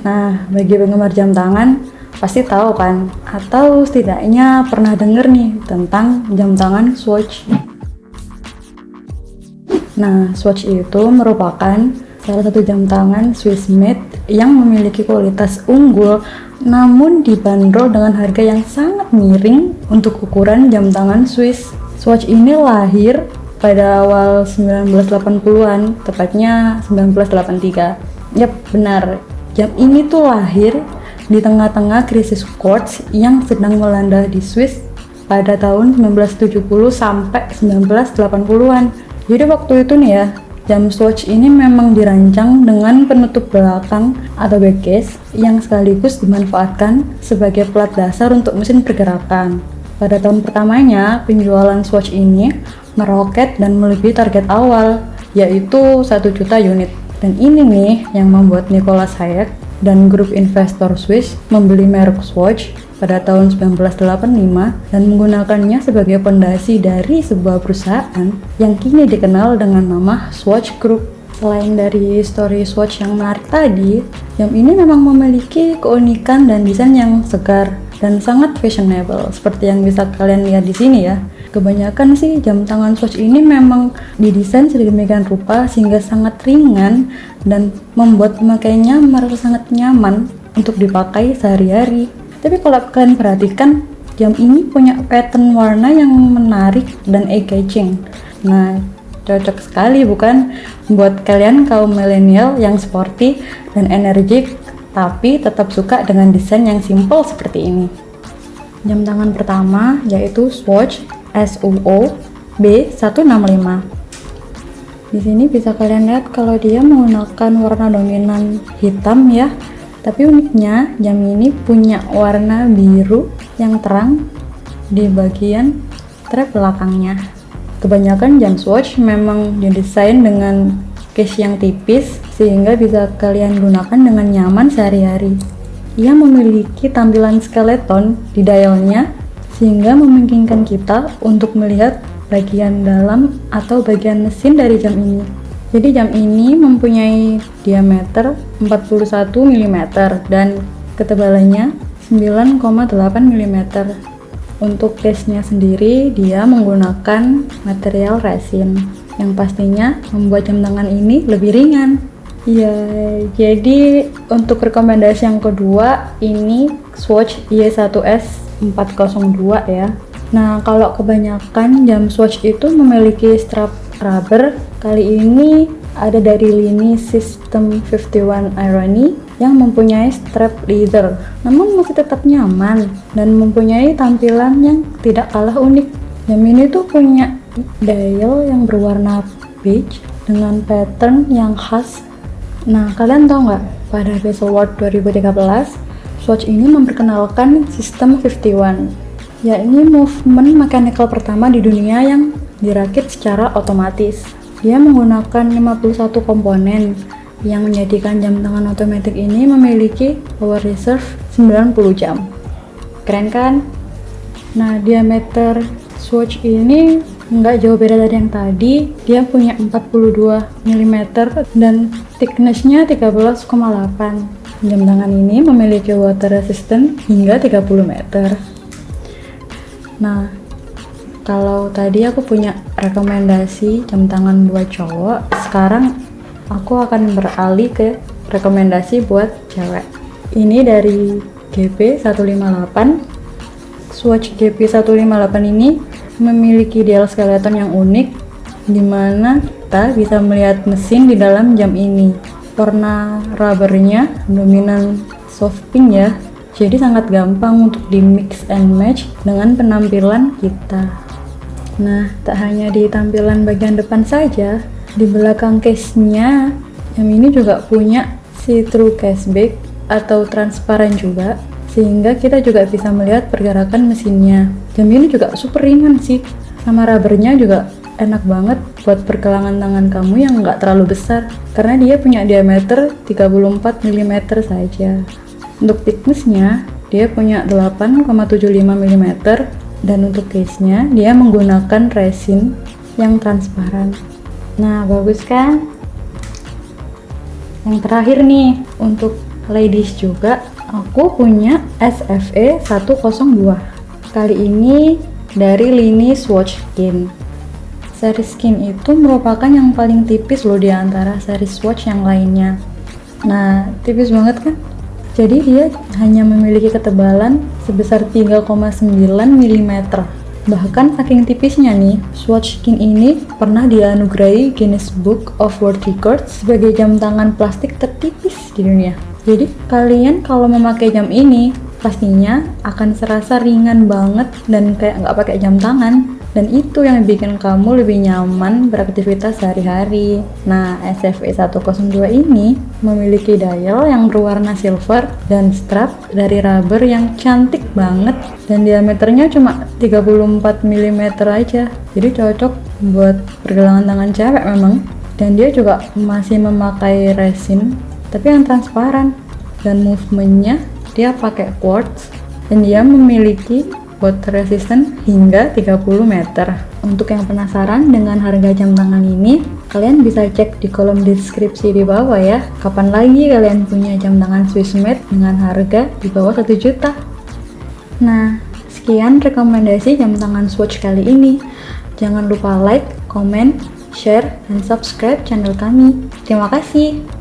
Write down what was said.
Nah, bagi penggemar jam tangan, pasti tahu kan? Atau setidaknya pernah denger nih tentang jam tangan Swatch. Nah, Swatch itu merupakan salah satu jam tangan Swiss made yang memiliki kualitas unggul namun dibanderol dengan harga yang sangat miring untuk ukuran jam tangan Swiss. Swatch ini lahir pada awal 1980-an, tepatnya 1983. Yap, benar. Jam ini tuh lahir di tengah-tengah krisis quartz yang sedang melanda di Swiss pada tahun 1970 sampai 1980-an. Jadi waktu itu nih ya, jam Swatch ini memang dirancang dengan penutup belakang atau backcase yang sekaligus dimanfaatkan sebagai plat dasar untuk mesin pergerakan. Pada tahun pertamanya, penjualan Swatch ini meroket dan melebihi target awal, yaitu 1 juta unit. Dan ini nih yang membuat Nicholas Hayek dan grup investor Swiss membeli merek Swatch pada tahun 1985 dan menggunakannya sebagai pondasi dari sebuah perusahaan yang kini dikenal dengan nama Swatch Group. Selain dari story Swatch yang menarik tadi, jam ini memang memiliki keunikan dan desain yang segar dan sangat fashionable seperti yang bisa kalian lihat di sini ya. Kebanyakan sih jam tangan Swatch ini memang didesain sedemikian rupa sehingga sangat ringan dan membuat pemakainya merasa sangat nyaman untuk dipakai sehari-hari. Tapi kalau kalian perhatikan, jam ini punya pattern warna yang menarik dan eye-catching. Nah, cocok sekali bukan buat kalian kaum milenial yang sporty dan energik tapi tetap suka dengan desain yang simple seperti ini. Jam tangan pertama yaitu Swatch SUO B165. Di sini bisa kalian lihat kalau dia menggunakan warna dominan hitam ya. Tapi uniknya jam ini punya warna biru yang terang di bagian strap belakangnya. Kebanyakan jam Swatch memang didesain dengan case yang tipis sehingga bisa kalian gunakan dengan nyaman sehari-hari. Ia memiliki tampilan skeleton di dialnya sehingga memungkinkan kita untuk melihat bagian dalam atau bagian mesin dari jam ini. Jadi jam ini mempunyai diameter 41 mm dan ketebalannya 9,8 mm. Untuk case-nya sendiri dia menggunakan material resin yang pastinya membuat jam tangan ini lebih ringan. Ya, jadi untuk rekomendasi yang kedua ini Swatch Y1S 402 ya. Nah, kalau kebanyakan jam Swatch itu memiliki strap rubber, kali ini ada dari lini System 51 Irony yang mempunyai strap leather, namun masih tetap nyaman dan mempunyai tampilan yang tidak kalah unik. Jam ini tuh punya dial yang berwarna beige dengan pattern yang khas Nah, kalian tahu nggak, pada Bezel World 2013, Swatch ini memperkenalkan sistem 51, yakni movement mechanical pertama di dunia yang dirakit secara otomatis. Dia menggunakan 51 komponen yang menjadikan jam tangan otomatis ini memiliki power reserve 90 jam. Keren kan? Nah, diameter Swatch ini nggak jauh beda dari yang tadi dia punya 42 mm dan thicknessnya 13,8 jam tangan ini memiliki water resistant hingga 30 meter. Nah kalau tadi aku punya rekomendasi jam tangan buat cowok sekarang aku akan beralih ke rekomendasi buat cewek. Ini dari GP158 Swatch GP158 ini memiliki dial skeleton yang unik di mana kita bisa melihat mesin di dalam jam ini warna rubbernya dominan soft pink ya. Jadi sangat gampang untuk di mix and match dengan penampilan kita. Nah tak hanya di tampilan bagian depan saja di belakang case nya jam ini juga punya see-through cashback atau transparan juga sehingga kita juga bisa melihat pergerakan mesinnya. Jam ini juga super ringan sih sama rubbernya juga enak banget buat pergelangan tangan kamu yang nggak terlalu besar. Karena dia punya diameter 34 mm saja. Untuk thicknessnya dia punya 8,75 mm dan untuk case nya dia menggunakan resin yang transparan. Nah bagus kan? Yang terakhir nih untuk ladies juga, aku punya SFE 102. Kali ini dari lini Swatch Seri skin itu merupakan yang paling tipis loh di antara seri Swatch yang lainnya. Nah, tipis banget kan? Jadi dia hanya memiliki ketebalan sebesar 3,9 mm. Bahkan saking tipisnya nih, Swatch Skin ini pernah dianugerahi Guinness Book of World Records sebagai jam tangan plastik tertipis di dunia. Jadi kalian kalau memakai jam ini, pastinya akan serasa ringan banget dan kayak nggak pakai jam tangan dan itu yang bikin kamu lebih nyaman beraktivitas sehari-hari. Nah, SFE 102 ini memiliki dial yang berwarna silver dan strap dari rubber yang cantik banget dan diameternya cuma 34 mm aja. Jadi cocok buat pergelangan tangan cewek memang. Dan dia juga masih memakai resin tapi yang transparan dan movementnya dia pakai quartz dan dia memiliki water resistant hingga 30 meter. Untuk yang penasaran dengan harga jam tangan ini, kalian bisa cek di kolom deskripsi di bawah ya. Kapan lagi kalian punya jam tangan Swissmade dengan harga di bawah 1 juta? Nah, sekian rekomendasi jam tangan Swatch kali ini. Jangan lupa like, comment, share, dan subscribe channel kami. Terima kasih.